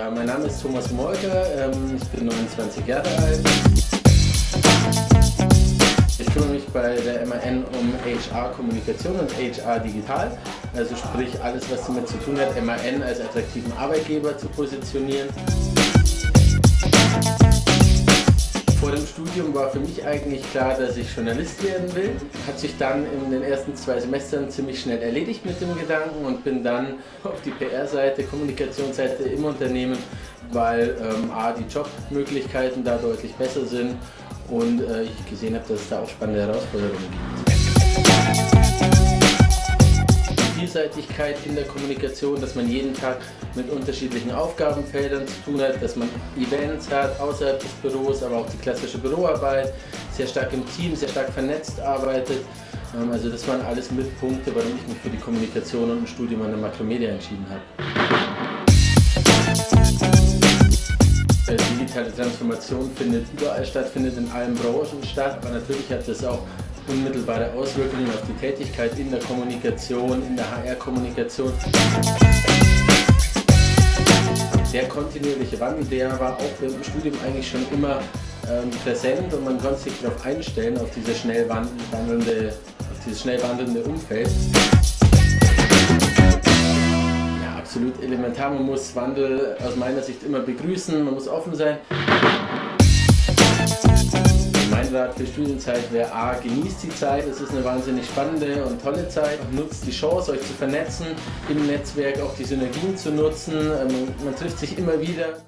Ja, mein Name ist Thomas Molker, ähm, ich bin 29 Jahre alt. Ich kümmere mich bei der MAN um HR-Kommunikation und HR digital, also sprich alles, was damit zu tun hat, MAN als attraktiven Arbeitgeber zu positionieren. Vor dem Studium war für mich eigentlich klar, dass ich Journalist werden will. Hat sich dann in den ersten zwei Semestern ziemlich schnell erledigt mit dem Gedanken und bin dann auf die PR-Seite, Kommunikationsseite im Unternehmen, weil ähm, A, die Jobmöglichkeiten da deutlich besser sind und äh, ich gesehen habe, dass es da auch spannende Herausforderungen gibt. Vielseitigkeit in der Kommunikation, dass man jeden Tag mit unterschiedlichen Aufgabenfeldern zu tun hat, dass man Events hat außerhalb des Büros, aber auch die klassische Büroarbeit, sehr stark im Team, sehr stark vernetzt arbeitet. Ähm, also das waren alles Mitpunkte, warum ich mich für die Kommunikation und ein Studium an der Makromedia entschieden habe. Äh, digitale Transformation findet überall statt, findet in allen Branchen statt, aber natürlich hat das auch unmittelbare Auswirkungen auf die Tätigkeit in der Kommunikation, in der HR-Kommunikation. Der kontinuierliche Wandel, der war auch im Studium eigentlich schon immer ähm, präsent und man konnte sich darauf einstellen, auf, diese schnell wandelnde, auf dieses schnell wandelnde Umfeld. Ja, absolut elementar. Man muss Wandel aus meiner Sicht immer begrüßen, man muss offen sein. Rat für Studienzeit wäre A, genießt die Zeit, es ist eine wahnsinnig spannende und tolle Zeit. Nutzt die Chance, euch zu vernetzen, im Netzwerk auch die Synergien zu nutzen. Ähm, man trifft sich immer wieder.